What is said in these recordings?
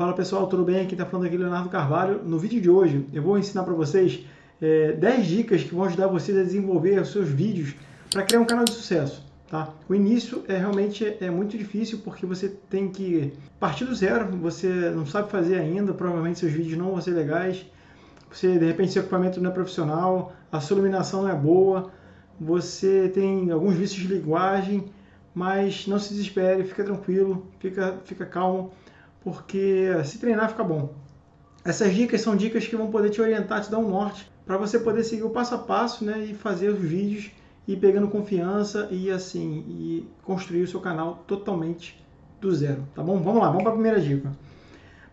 Fala pessoal, tudo bem? Aqui está falando aqui Leonardo Carvalho. No vídeo de hoje eu vou ensinar para vocês é, 10 dicas que vão ajudar vocês a desenvolver os seus vídeos para criar um canal de sucesso. Tá? O início é realmente é muito difícil porque você tem que partir do zero, você não sabe fazer ainda, provavelmente seus vídeos não vão ser legais, você de repente seu equipamento não é profissional, a sua iluminação não é boa, você tem alguns vícios de linguagem, mas não se desespere, fica tranquilo, fica, fica calmo porque se treinar fica bom. Essas dicas são dicas que vão poder te orientar, te dar um norte, para você poder seguir o passo a passo né, e fazer os vídeos e pegando confiança e assim e construir o seu canal totalmente do zero, tá bom? Vamos lá, vamos para a primeira dica.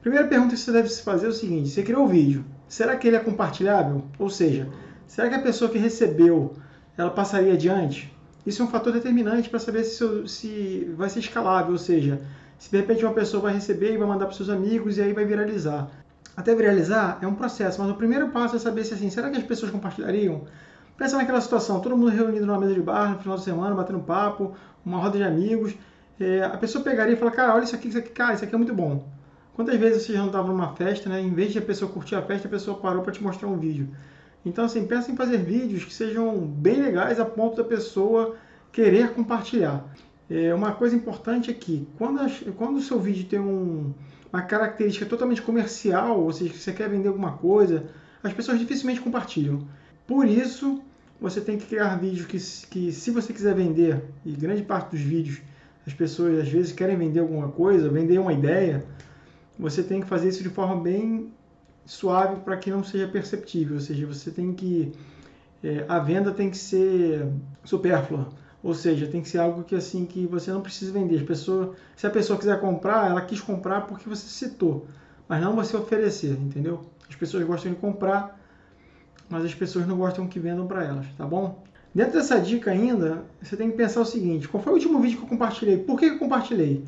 Primeira pergunta que você deve se fazer é o seguinte: você criou o vídeo, será que ele é compartilhável? Ou seja, será que a pessoa que recebeu ela passaria adiante? Isso é um fator determinante para saber se, se vai ser escalável, ou seja, se de repente uma pessoa vai receber e vai mandar para seus amigos e aí vai viralizar. Até viralizar é um processo, mas o primeiro passo é saber se assim, será que as pessoas compartilhariam? Pensa naquela situação, todo mundo reunido numa mesa de bar no final de semana, batendo papo, uma roda de amigos. É, a pessoa pegaria e fala, cara, olha isso aqui, isso aqui, cara, isso aqui é muito bom. Quantas vezes você já não estava numa festa, né? Em vez de a pessoa curtir a festa, a pessoa parou para te mostrar um vídeo. Então, assim, pensa em fazer vídeos que sejam bem legais a ponto da pessoa querer compartilhar. É, uma coisa importante é quando, quando o seu vídeo tem um, uma característica totalmente comercial, ou seja, que você quer vender alguma coisa, as pessoas dificilmente compartilham. Por isso, você tem que criar vídeos que, que se você quiser vender, e grande parte dos vídeos as pessoas às vezes querem vender alguma coisa, vender uma ideia, você tem que fazer isso de forma bem suave para que não seja perceptível, ou seja, você tem que é, a venda tem que ser supérflua ou seja, tem que ser algo que assim que você não precisa vender. As pessoas, se a pessoa quiser comprar, ela quis comprar porque você citou, mas não você oferecer, entendeu? As pessoas gostam de comprar, mas as pessoas não gostam que vendam para elas, tá bom? Dentro dessa dica ainda, você tem que pensar o seguinte: qual foi o último vídeo que eu compartilhei? Por que eu compartilhei?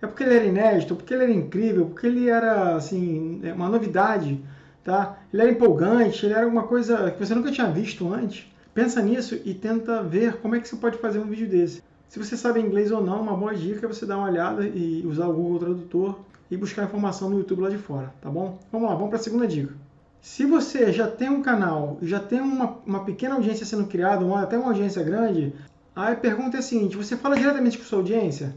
É porque ele era inédito, porque ele era incrível, porque ele era assim é uma novidade, tá? Ele era empolgante, ele era alguma coisa que você nunca tinha visto antes. Pensa nisso e tenta ver como é que você pode fazer um vídeo desse. Se você sabe inglês ou não, uma boa dica é você dar uma olhada e usar o Google Tradutor e buscar informação no YouTube lá de fora, tá bom? Vamos lá, vamos para a segunda dica. Se você já tem um canal, já tem uma, uma pequena audiência sendo criada, ou até uma audiência grande, a pergunta é a seguinte, você fala diretamente com sua audiência?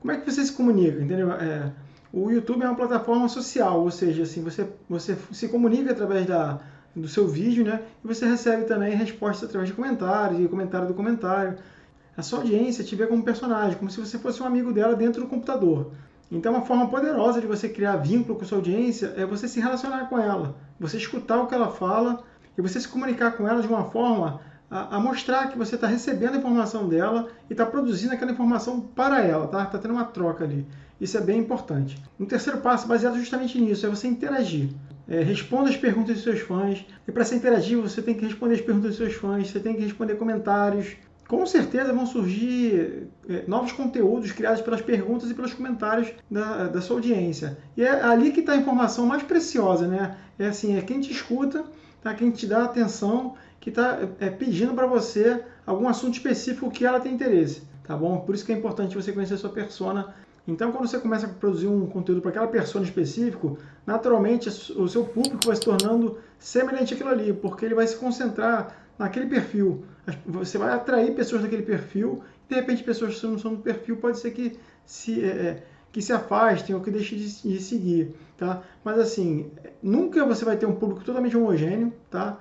Como é que você se comunica, entendeu? É, o YouTube é uma plataforma social, ou seja, assim, você, você se comunica através da, do seu vídeo, né? E você recebe também respostas através de comentários e comentário do comentário. A sua audiência te vê como personagem, como se você fosse um amigo dela dentro do computador. Então, uma forma poderosa de você criar vínculo com sua audiência é você se relacionar com ela, você escutar o que ela fala e você se comunicar com ela de uma forma a, a mostrar que você está recebendo a informação dela e está produzindo aquela informação para ela, tá? Está tendo uma troca ali. Isso é bem importante. Um terceiro passo, baseado justamente nisso, é você interagir. É, responda as perguntas dos seus fãs. E para ser interativo, você tem que responder as perguntas dos seus fãs, você tem que responder comentários. Com certeza vão surgir é, novos conteúdos criados pelas perguntas e pelos comentários da, da sua audiência. E é ali que está a informação mais preciosa, né? É assim, é quem te escuta, tá? quem te dá atenção, que está é, pedindo para você algum assunto específico que ela tem interesse, tá bom? Por isso que é importante você conhecer a sua persona então, quando você começa a produzir um conteúdo para aquela pessoa específico, naturalmente o seu público vai se tornando semelhante àquilo ali, porque ele vai se concentrar naquele perfil. Você vai atrair pessoas daquele perfil, e de repente pessoas que não são do perfil pode ser que se, é, é, que se afastem ou que deixem de, de, seguir, tá? Mas assim, nunca você vai ter um público totalmente homogêneo, tá?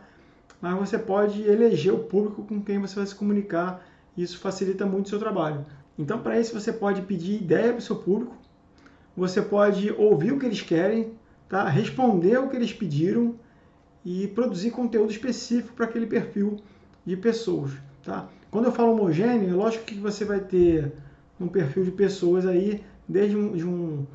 Mas você pode eleger o público com quem você vai se comunicar, e isso facilita muito o seu trabalho. Então, para isso, você pode pedir ideia para o seu público, você pode ouvir o que eles querem, tá? responder o que eles pediram e produzir conteúdo específico para aquele perfil de pessoas. Tá? Quando eu falo homogêneo, é lógico que você vai ter um perfil de pessoas aí, desde um, de, um,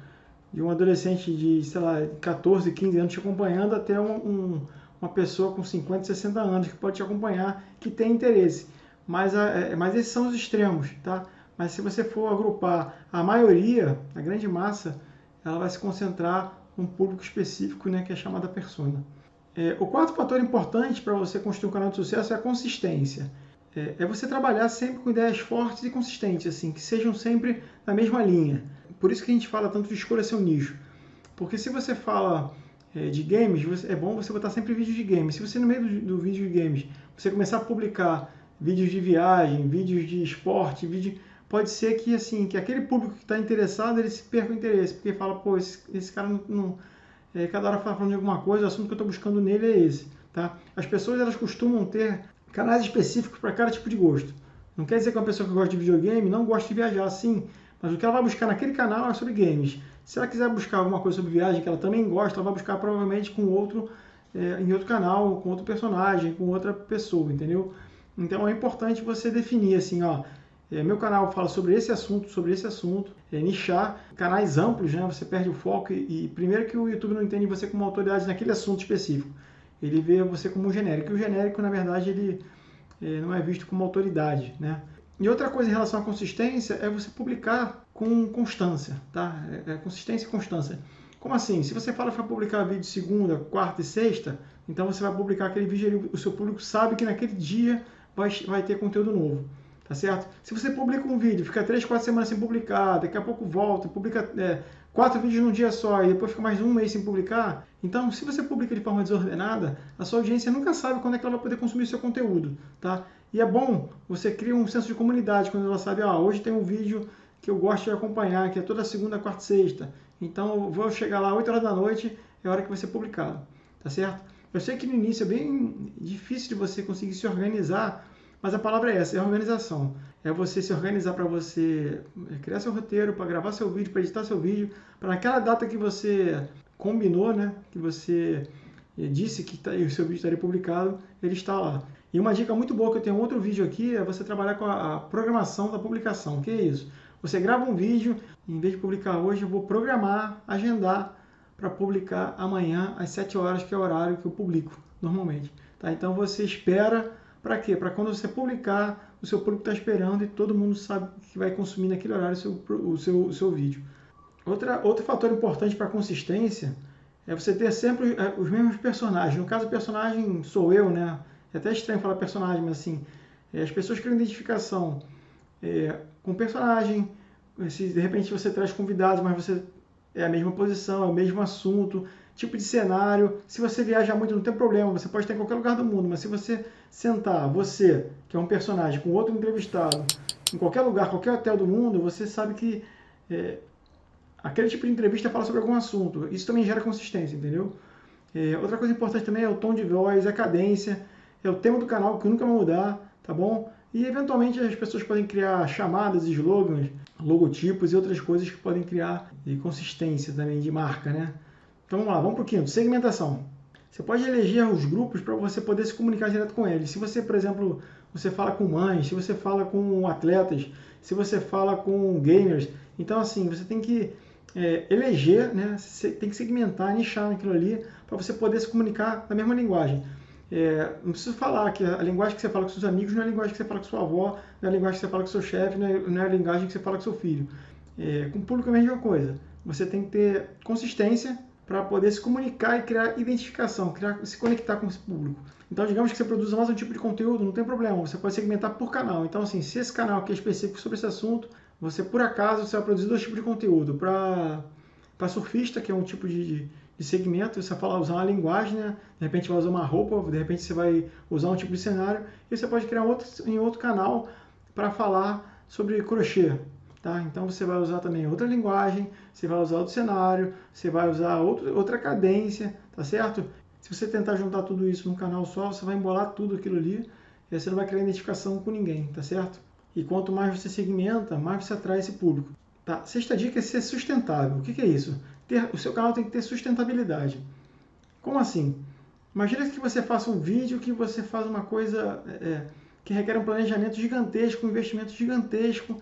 de um adolescente de, sei lá, 14, 15 anos te acompanhando até um, um, uma pessoa com 50, 60 anos que pode te acompanhar, que tem interesse. Mas, a, é, mas esses são os extremos, tá? Mas se você for agrupar a maioria, a grande massa, ela vai se concentrar num público específico, né, que é chamada persona. É, o quarto fator importante para você construir um canal de sucesso é a consistência. É, é, você trabalhar sempre com ideias fortes e consistentes, assim, que sejam sempre na mesma linha. Por isso que a gente fala tanto de escolha seu nicho. Porque se você fala é, de games, é bom você botar sempre vídeos de games. Se você no meio do, do vídeo de games, você começar a publicar vídeos de viagem, vídeos de esporte, vídeo, pode ser que assim, que aquele público que está interessado, ele se perca o interesse, porque fala, pô, esse, esse cara não, não é, cada hora fala falando de alguma coisa, o assunto que eu estou buscando nele é esse, tá? As pessoas elas costumam ter canais específicos para cada tipo de gosto. Não quer dizer que uma pessoa que gosta de videogame não gosta de viajar, sim, mas o que ela vai buscar naquele canal é sobre games. Se ela quiser buscar alguma coisa sobre viagem que ela também gosta, ela vai buscar provavelmente com outro, é, em outro canal, com outro personagem, com outra pessoa, entendeu? Então é importante você definir assim, ó, meu canal fala sobre esse assunto, sobre esse assunto, é, nichar, canais amplos, né? Você perde o foco e, e, primeiro que o YouTube não entende você como autoridade naquele assunto específico. Ele vê você como um genérico. E o genérico, na verdade, ele é, não é visto como autoridade, né? E outra coisa em relação à consistência é você publicar com constância, tá? É, é consistência e constância. Como assim? Se você fala para publicar vídeo segunda, quarta e sexta, então você vai publicar aquele vídeo, o seu público sabe que naquele dia vai, vai ter conteúdo novo tá certo? Se você publica um vídeo, fica três, quatro semanas sem publicar, daqui a pouco volta, publica é, quatro vídeos num dia só e depois fica mais um mês sem publicar, então se você publica de forma desordenada, a sua audiência nunca sabe quando é que ela vai poder consumir seu conteúdo, tá? E é bom você criar um senso de comunidade quando ela sabe, ah, hoje tem um vídeo que eu gosto de acompanhar, que é toda segunda, quarta e sexta. Então eu vou chegar lá 8 horas da noite, é a hora que vai ser publicado, tá certo? Eu sei que no início é bem difícil de você conseguir se organizar mas a palavra é essa, é organização. É você se organizar para você criar seu roteiro, para gravar seu vídeo, para editar seu vídeo, para naquela data que você combinou, né, que você eh, disse que tá, o seu vídeo estaria publicado, ele está lá. E uma dica muito boa que eu tenho outro vídeo aqui é você trabalhar com a, a programação da publicação. O que é isso? Você grava um vídeo, em vez de publicar hoje, eu vou programar, agendar para publicar amanhã às 7 horas, que é o horário que eu publico normalmente. Tá? Então você espera para quê? Para quando você publicar, o seu público está esperando e todo mundo sabe que vai consumir naquele horário o seu, o seu, o seu vídeo. Outra, outro fator importante para consistência é você ter sempre é, os mesmos personagens. No caso, o personagem sou eu, né? É até estranho falar personagem, mas assim, é, as pessoas criam identificação é, com personagem. Se de repente você traz convidados, mas você é a mesma posição, é o mesmo assunto, tipo de cenário. Se você viaja muito, não tem problema, você pode estar em qualquer lugar do mundo, mas se você sentar, você, que é um personagem, com outro entrevistado, em qualquer lugar, qualquer hotel do mundo, você sabe que é, aquele tipo de entrevista fala sobre algum assunto. Isso também gera consistência, entendeu? É, outra coisa importante também é o tom de voz, a cadência, é o tema do canal que nunca vai mudar, tá bom? E eventualmente as pessoas podem criar chamadas, slogans, logotipos e outras coisas que podem criar consistência também de marca, né? Então vamos lá, vamos para o quinto, segmentação. Você pode eleger os grupos para você poder se comunicar direto com eles. Se você, por exemplo, você fala com mães, se você fala com atletas, se você fala com gamers, então assim, você tem que é, eleger, né? Você tem que segmentar, nichar naquilo ali para você poder se comunicar na mesma linguagem. É, não preciso falar que a linguagem que você fala com seus amigos não é a linguagem que você fala com sua avó, não é a linguagem que você fala com seu chefe, não, é, não é, a linguagem que você fala com seu filho. É, com o público é a mesma coisa. Você tem que ter consistência para poder se comunicar e criar identificação, criar, se conectar com esse público. Então, digamos que você produza mais um tipo de conteúdo, não tem problema, você pode segmentar por canal. Então, assim, se esse canal aqui é específico sobre esse assunto, você, por acaso, você vai produzir dois tipos de conteúdo. Para surfista, que é um tipo de, de segmento, você vai usar uma linguagem, né? de repente vai usar uma roupa, de repente você vai usar um tipo de cenário, e você pode criar outro, em outro canal para falar sobre crochê, Tá? Então você vai usar também outra linguagem, você vai usar outro cenário, você vai usar outro, outra cadência, tá certo? Se você tentar juntar tudo isso num canal só, você vai embolar tudo aquilo ali e você não vai criar identificação com ninguém, tá certo? E quanto mais você segmenta, mais você atrai esse público. Tá? Sexta dica é ser sustentável. O que, que é isso? Ter, o seu canal tem que ter sustentabilidade. Como assim? Imagina que você faça um vídeo que você faz uma coisa é, que requer um planejamento gigantesco, um investimento gigantesco,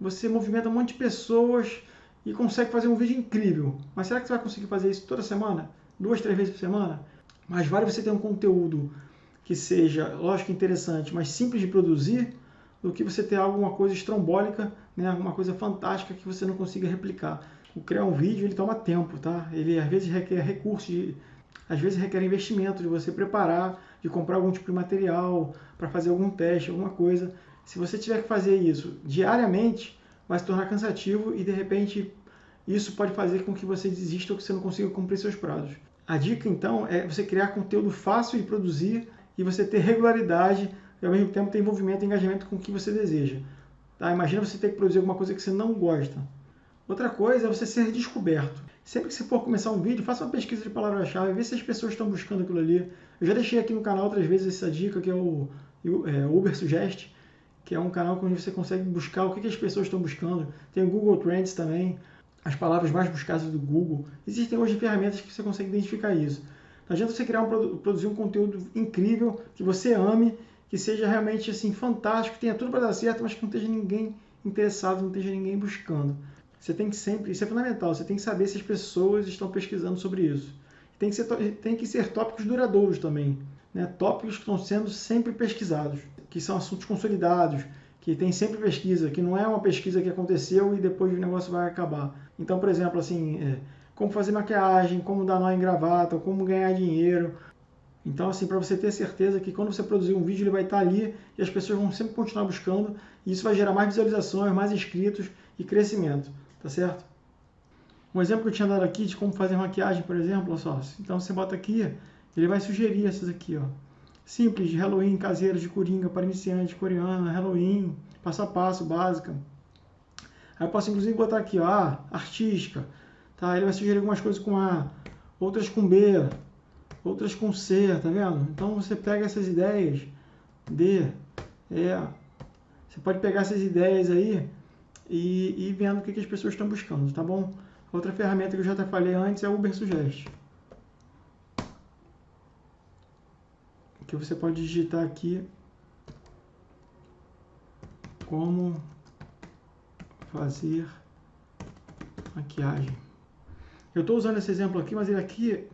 você movimenta um monte de pessoas e consegue fazer um vídeo incrível. Mas será que você vai conseguir fazer isso toda semana? Duas, três vezes por semana? Mas vale você ter um conteúdo que seja, lógico, interessante, mas simples de produzir, do que você ter alguma coisa estrombólica, né, alguma coisa fantástica que você não consiga replicar. O criar um vídeo ele toma tempo, tá? Ele às vezes requer recursos, às vezes requer investimento de você preparar, de comprar algum tipo de material para fazer algum teste, alguma coisa. Se você tiver que fazer isso diariamente, vai se tornar cansativo e de repente isso pode fazer com que você desista ou que você não consiga cumprir seus prazos. A dica, então, é você criar conteúdo fácil de produzir e você ter regularidade e, ao mesmo tempo, ter envolvimento e engajamento com o que você deseja. Tá? Imagina você ter que produzir alguma coisa que você não gosta. Outra coisa é você ser descoberto. Sempre que você for começar um vídeo, faça uma pesquisa de palavra-chave, vê se as pessoas estão buscando aquilo ali. Eu já deixei aqui no canal outras vezes essa dica, que é o é, Uber Suggest, que é um canal onde você consegue buscar o que, que as pessoas estão buscando. Tem o Google Trends também as palavras mais buscadas do Google. Existem hoje ferramentas que você consegue identificar isso. Não adianta você criar um, produzir um conteúdo incrível, que você ame, que seja realmente assim fantástico, que tenha tudo para dar certo, mas que não esteja ninguém interessado, não esteja ninguém buscando. Você tem que sempre, isso é fundamental, você tem que saber se as pessoas estão pesquisando sobre isso. Tem que ser, tem que ser tópicos duradouros também, né? tópicos que estão sendo sempre pesquisados, que são assuntos consolidados, que tem sempre pesquisa, que não é uma pesquisa que aconteceu e depois o negócio vai acabar. Então, por exemplo, assim, é, como fazer maquiagem, como dar nó em gravata, como ganhar dinheiro. Então, assim, para você ter certeza que quando você produzir um vídeo, ele vai estar ali e as pessoas vão sempre continuar buscando e isso vai gerar mais visualizações, mais inscritos e crescimento, tá certo? Um exemplo que eu tinha dado aqui de como fazer maquiagem, por exemplo, só. Então você bota aqui, ele vai sugerir essas aqui, ó simples de Halloween, caseiras de coringa para iniciantes, coreana, Halloween, passo a passo, básica. Aí eu posso inclusive botar aqui, ó, A, artística, tá? Ele vai sugerir algumas coisas com A, outras com B, outras com C, tá vendo? Então você pega essas ideias, D, E, você pode pegar essas ideias aí e, e vendo o que, que as pessoas estão buscando, tá bom? Outra ferramenta que eu já até falei antes é o Uber Suggest. Que você pode digitar aqui como fazer maquiagem. Eu estou usando esse exemplo aqui, mas ele aqui,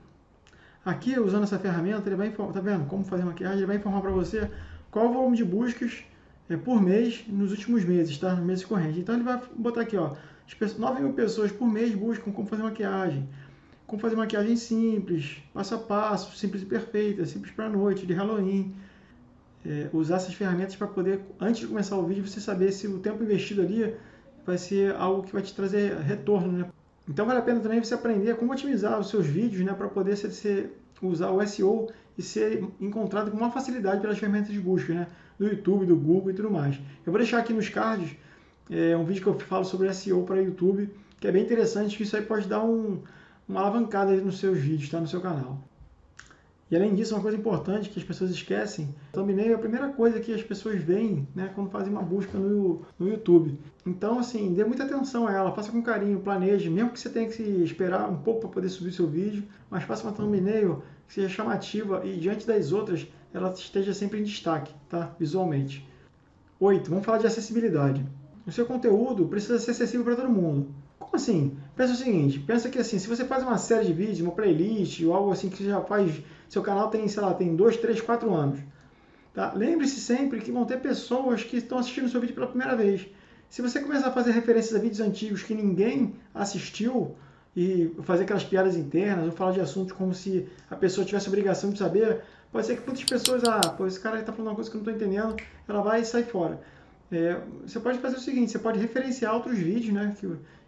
aqui usando essa ferramenta, ele vai informar, tá vendo? Como fazer maquiagem, ele vai informar para você qual o volume de buscas é, por mês nos últimos meses, tá? No mês corrente. Então ele vai botar aqui, ó, 9 mil pessoas por mês buscam como fazer maquiagem como fazer maquiagem simples, passo a passo, simples e perfeita, simples para noite, de Halloween. É, usar essas ferramentas para poder, antes de começar o vídeo, você saber se o tempo investido ali vai ser algo que vai te trazer retorno. Né? Então vale a pena também você aprender como otimizar os seus vídeos né, para poder ser, ser, usar o SEO e ser encontrado com uma facilidade pelas ferramentas de busca né, do YouTube, do Google e tudo mais. Eu vou deixar aqui nos cards é, um vídeo que eu falo sobre SEO para YouTube, que é bem interessante, que isso aí pode dar um, uma alavancada nos seus vídeos, tá? No seu canal. E além disso, uma coisa importante que as pessoas esquecem, thumbnail é a primeira coisa que as pessoas veem né, quando fazem uma busca no, no YouTube. Então, assim, dê muita atenção a ela, faça com carinho, planeje, mesmo que você tenha que esperar um pouco para poder subir seu vídeo, mas faça uma thumbnail que seja chamativa e diante das outras ela esteja sempre em destaque, tá? Visualmente. 8. Vamos falar de acessibilidade. O seu conteúdo precisa ser acessível para todo mundo. Como assim? Pensa o seguinte, pensa que assim, se você faz uma série de vídeos, uma playlist ou algo assim que você já faz, seu canal tem, sei lá, tem 2, 3, 4 anos. Tá? Lembre-se sempre que vão ter pessoas que estão assistindo seu vídeo pela primeira vez. Se você começar a fazer referências a vídeos antigos que ninguém assistiu e fazer aquelas piadas internas ou falar de assuntos como se a pessoa tivesse obrigação de saber, pode ser que muitas pessoas, ah, pô, esse cara está falando uma coisa que eu não estou entendendo, ela vai e sai fora. É, você pode fazer o seguinte, você pode referenciar outros vídeos, né, que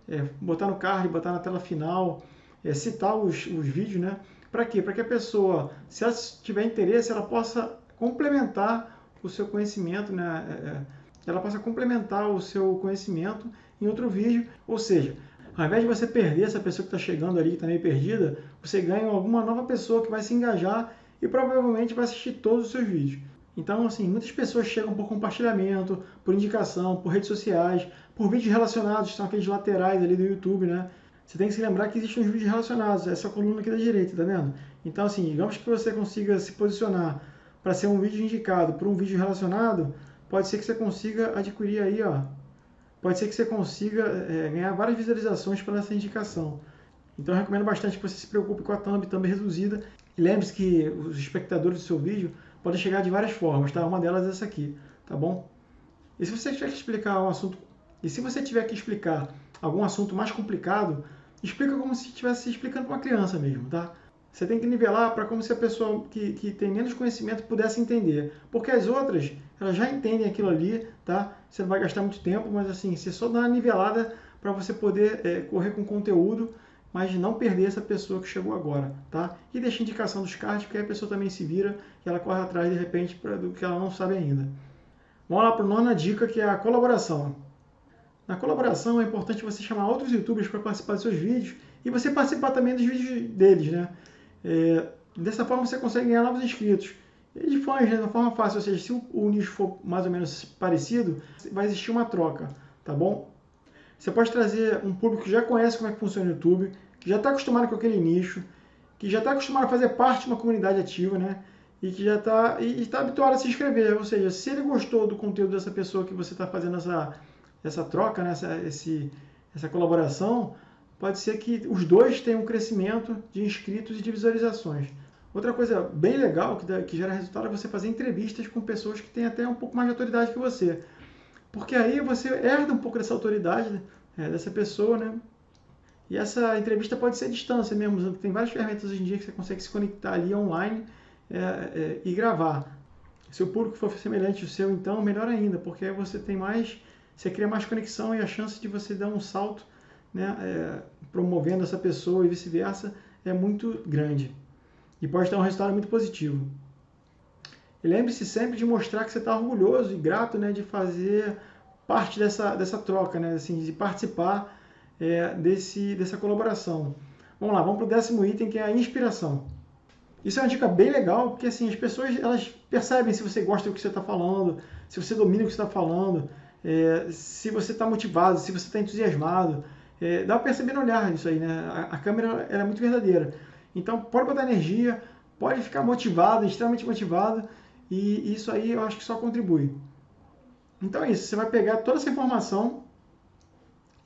é, botar no card, botar na tela final, é, citar os, os vídeos, né? Para quê? Para que a pessoa, se ela tiver interesse, ela possa complementar o seu conhecimento, né? É, é ela possa complementar o seu conhecimento em outro vídeo, ou seja, ao invés de você perder essa pessoa que está chegando ali, que está meio perdida, você ganha alguma nova pessoa que vai se engajar e provavelmente vai assistir todos os seus vídeos. Então, assim, muitas pessoas chegam por compartilhamento, por indicação, por redes sociais, por vídeos relacionados, são aqueles laterais ali do YouTube, né? Você tem que se lembrar que existem uns vídeos relacionados, essa coluna aqui da direita, tá vendo? Então, assim, digamos que você consiga se posicionar para ser um vídeo indicado por um vídeo relacionado, pode ser que você consiga adquirir aí, ó. Pode ser que você consiga é, ganhar várias visualizações pela essa indicação. Então, eu recomendo bastante que você se preocupe com a thumb, thumb reduzida. E lembre-se que os espectadores do seu vídeo pode chegar de várias formas, tá? Uma delas é essa aqui, tá bom? E se você tiver que explicar um assunto, e se você tiver que explicar algum assunto mais complicado, explica como se estivesse explicando para uma criança mesmo, tá? Você tem que nivelar para como se a pessoa que, que tem menos conhecimento pudesse entender. Porque as outras, elas já entendem aquilo ali, tá? Você não vai gastar muito tempo, mas assim, você só dá uma nivelada para você poder é, correr com conteúdo, mas não perder essa pessoa que chegou agora, tá? E deixa indicação dos cards, porque a pessoa também se vira e ela corre atrás de repente pra, do que ela não sabe ainda. Vamos lá para a nona dica, que é a colaboração. Na colaboração é importante você chamar outros youtubers para participar dos seus vídeos e você participar também dos vídeos deles, né? É, dessa forma você consegue ganhar novos inscritos. E de fãs, né? De uma forma fácil, ou seja, se o, o nicho for mais ou menos parecido, vai existir uma troca, tá bom? Você pode trazer um público que já conhece como é que funciona o YouTube, que já está acostumado com aquele nicho, que já está acostumado a fazer parte de uma comunidade ativa, né? E que já está está habituado a se inscrever. Ou seja, se ele gostou do conteúdo dessa pessoa que você está fazendo essa, essa troca, né? essa, esse, essa colaboração, pode ser que os dois tenham um crescimento de inscritos e de visualizações. Outra coisa bem legal que, dá, que gera resultado é você fazer entrevistas com pessoas que têm até um pouco mais de autoridade que você. Porque aí você herda um pouco dessa autoridade é, dessa pessoa, né? E essa entrevista pode ser à distância mesmo. Tem várias ferramentas hoje em dia que você consegue se conectar ali online é, é, e gravar. Se o público for semelhante ao seu, então, melhor ainda, porque aí você tem mais, você cria mais conexão e a chance de você dar um salto, né, é, promovendo essa pessoa e vice-versa, é muito grande. E pode ter um resultado muito positivo. Lembre-se sempre de mostrar que você está orgulhoso e grato né, de fazer parte dessa, dessa troca, né, assim, de participar é, desse, dessa colaboração. Vamos lá, vamos para o décimo item, que é a inspiração. Isso é uma dica bem legal, porque assim, as pessoas elas percebem se você gosta do que você está falando, se você domina o que você está falando, é, se você está motivado, se você está entusiasmado. É, dá para perceber no olhar isso aí, né? A, a câmera é muito verdadeira. Então, pode botar energia, pode ficar motivado, extremamente motivado, e isso aí eu acho que só contribui. Então é isso, você vai pegar toda essa informação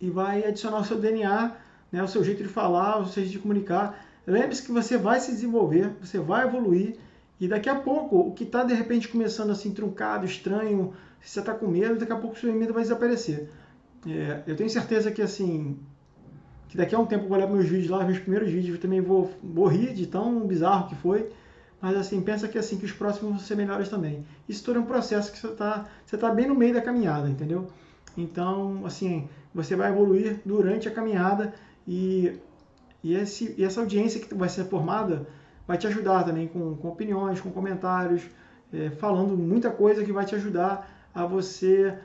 e vai adicionar o seu DNA, né, o seu jeito de falar, o seu jeito de comunicar. Lembre-se que você vai se desenvolver, você vai evoluir e daqui a pouco o que está de repente começando assim truncado, estranho, se você está com medo, daqui a pouco o seu medo vai desaparecer. É, eu tenho certeza que assim que daqui a um tempo eu vou olhar meus vídeos lá, meus primeiros vídeos, eu também vou, rir de tão bizarro que foi mas assim, pensa que assim que os próximos vão ser melhores também. Isso tudo é um processo que você está você tá bem no meio da caminhada, entendeu? Então, assim, você vai evoluir durante a caminhada e, e, esse, e essa audiência que vai ser formada vai te ajudar também com, com opiniões, com comentários, é, falando muita coisa que vai te ajudar a você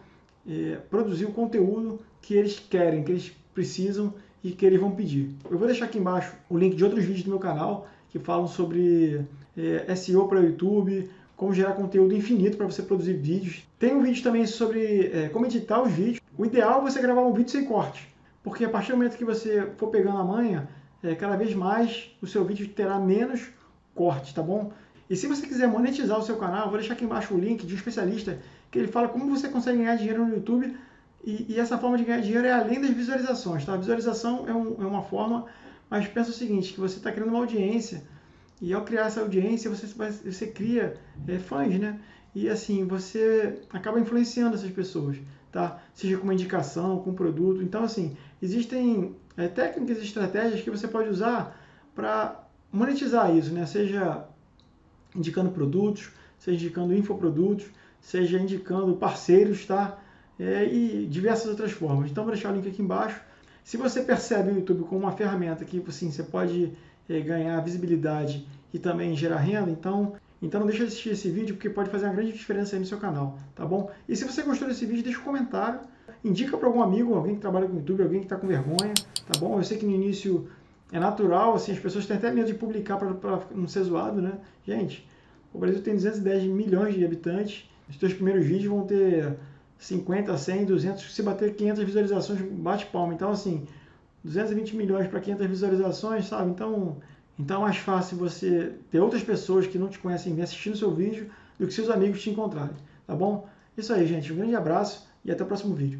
é, produzir o conteúdo que eles querem, que eles precisam e que eles vão pedir. Eu vou deixar aqui embaixo o link de outros vídeos do meu canal que falam sobre é, SEO para YouTube, como gerar conteúdo infinito para você produzir vídeos. Tem um vídeo também sobre é, como editar os vídeos. O ideal é você gravar um vídeo sem corte, porque a partir do momento que você for pegando a manha, é, cada vez mais o seu vídeo terá menos corte, tá bom? E se você quiser monetizar o seu canal, vou deixar aqui embaixo o link de um especialista que ele fala como você consegue ganhar dinheiro no YouTube e, e essa forma de ganhar dinheiro é além das visualizações, tá? A visualização é, um, é uma forma, mas pensa o seguinte, que você está criando uma audiência e ao criar essa audiência, você, você cria é, fãs, né? E assim, você acaba influenciando essas pessoas, tá? Seja com uma indicação, com um produto. Então, assim, existem é, técnicas e estratégias que você pode usar para monetizar isso, né? Seja indicando produtos, seja indicando infoprodutos, seja indicando parceiros, tá? É, e diversas outras formas. Então, vou deixar o link aqui embaixo. Se você percebe o YouTube como uma ferramenta que assim, você pode ganhar visibilidade e também gerar renda, então, então não deixa de assistir esse vídeo porque pode fazer uma grande diferença aí no seu canal, tá bom? E se você gostou desse vídeo, deixa um comentário, indica para algum amigo, alguém que trabalha com YouTube, alguém que está com vergonha, tá bom? Eu sei que no início é natural, assim, as pessoas têm até medo de publicar para não ser zoado, né? Gente, o Brasil tem 210 milhões de habitantes, os teus primeiros vídeos vão ter 50, 100, 200, se bater 500 visualizações, bate palma. Então, assim, 220 milhões para 500 visualizações, sabe? Então, então é mais fácil você ter outras pessoas que não te conhecem assistindo seu vídeo do que seus amigos te encontrarem, tá bom? Isso aí, gente. Um grande abraço e até o próximo vídeo.